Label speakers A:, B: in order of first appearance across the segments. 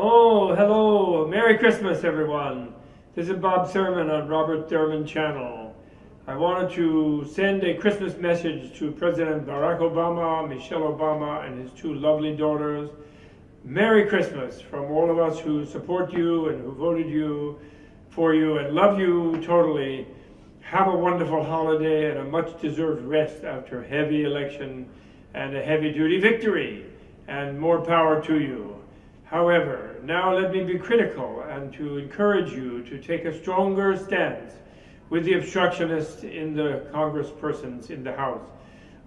A: Oh, hello. Merry Christmas, everyone. This is Bob Thurman on Robert Thurman Channel. I wanted to send a Christmas message to President Barack Obama, Michelle Obama, and his two lovely daughters. Merry Christmas from all of us who support you and who voted you for you and love you totally. Have a wonderful holiday and a much deserved rest after a heavy election and a heavy duty victory. And more power to you. However, now let me be critical and to encourage you to take a stronger stance with the obstructionists in the congresspersons in the House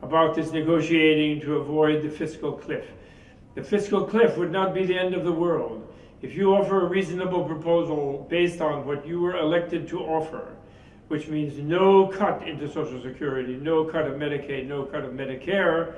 A: about this negotiating to avoid the fiscal cliff. The fiscal cliff would not be the end of the world. If you offer a reasonable proposal based on what you were elected to offer, which means no cut into Social Security, no cut of Medicaid, no cut of Medicare,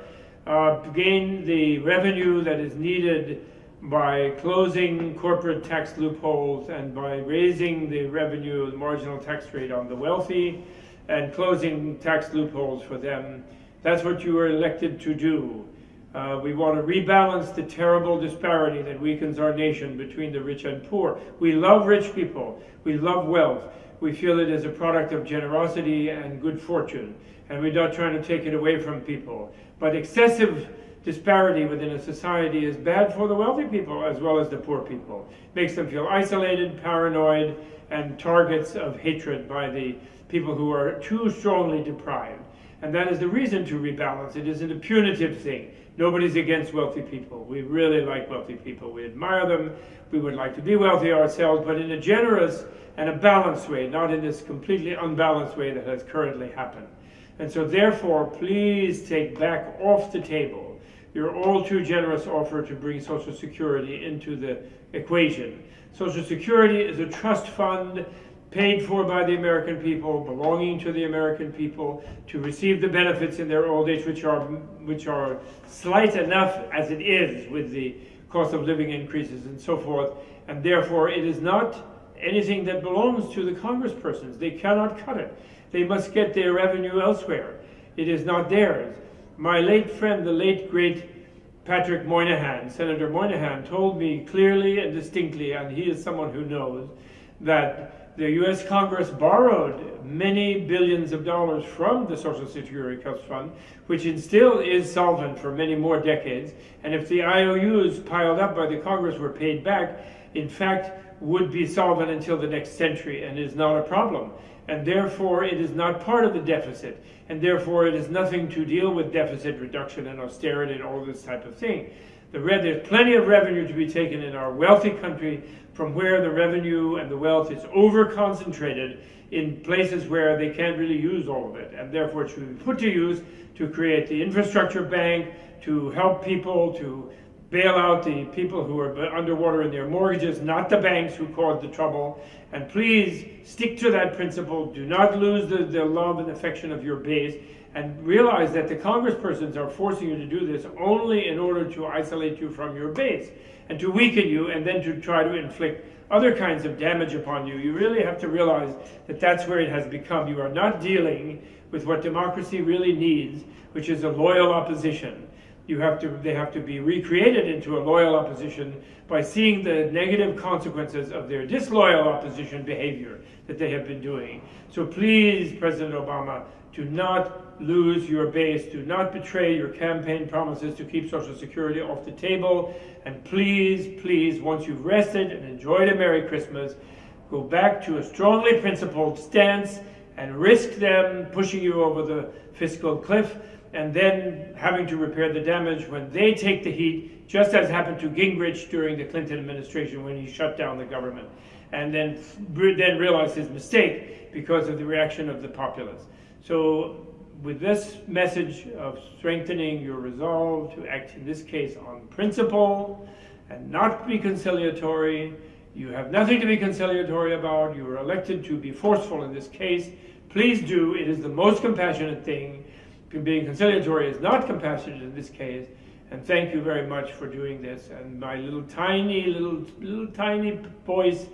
A: uh, gain the revenue that is needed by closing corporate tax loopholes and by raising the revenue, the marginal tax rate on the wealthy and closing tax loopholes for them. That's what you were elected to do. Uh, we want to rebalance the terrible disparity that weakens our nation between the rich and poor. We love rich people. We love wealth. We feel it as a product of generosity and good fortune. And we're not trying to take it away from people. But excessive disparity within a society is bad for the wealthy people as well as the poor people. It Makes them feel isolated, paranoid, and targets of hatred by the people who are too strongly deprived. And that is the reason to rebalance. It isn't a punitive thing. Nobody's against wealthy people. We really like wealthy people. We admire them. We would like to be wealthy ourselves, but in a generous and a balanced way, not in this completely unbalanced way that has currently happened. And so therefore, please take back off the table your all too generous offer to bring Social Security into the equation. Social Security is a trust fund paid for by the American people, belonging to the American people, to receive the benefits in their old age, which are, which are slight enough as it is with the cost of living increases and so forth. And therefore, it is not anything that belongs to the congresspersons. They cannot cut it. They must get their revenue elsewhere. It is not theirs. My late friend, the late great Patrick Moynihan, Senator Moynihan, told me clearly and distinctly, and he is someone who knows, that the US Congress borrowed many billions of dollars from the Social Security Trust Fund, which still is solvent for many more decades. And if the IOUs piled up by the Congress were paid back, in fact, would be solvent until the next century and is not a problem and therefore it is not part of the deficit, and therefore it is nothing to deal with deficit reduction and austerity and all this type of thing. The there's plenty of revenue to be taken in our wealthy country from where the revenue and the wealth is over-concentrated in places where they can't really use all of it, and therefore it should be put to use to create the infrastructure bank, to help people, to bail out the people who are underwater in their mortgages, not the banks who caused the trouble. And please stick to that principle. Do not lose the, the love and affection of your base. And realize that the congresspersons are forcing you to do this only in order to isolate you from your base and to weaken you and then to try to inflict other kinds of damage upon you. You really have to realize that that's where it has become. You are not dealing with what democracy really needs, which is a loyal opposition you have to, they have to be recreated into a loyal opposition by seeing the negative consequences of their disloyal opposition behavior that they have been doing. So please, President Obama, do not lose your base. Do not betray your campaign promises to keep Social Security off the table. And please, please, once you've rested and enjoyed a Merry Christmas, go back to a strongly principled stance and risk them pushing you over the fiscal cliff and then having to repair the damage when they take the heat, just as happened to Gingrich during the Clinton administration when he shut down the government, and then, then realized his mistake because of the reaction of the populace. So with this message of strengthening your resolve to act in this case on principle and not be conciliatory, you have nothing to be conciliatory about, you were elected to be forceful in this case, please do, it is the most compassionate thing being conciliatory is not compassionate in this case. And thank you very much for doing this. And my little tiny, little, little tiny voice,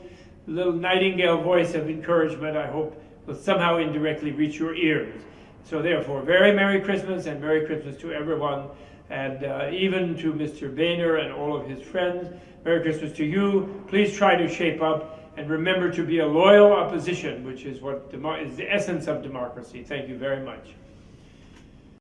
A: little nightingale voice of encouragement, I hope will somehow indirectly reach your ears. So therefore, very Merry Christmas and Merry Christmas to everyone. and uh, even to Mr. Boehner and all of his friends. Merry Christmas to you. Please try to shape up and remember to be a loyal opposition, which is what is the essence of democracy. Thank you very much.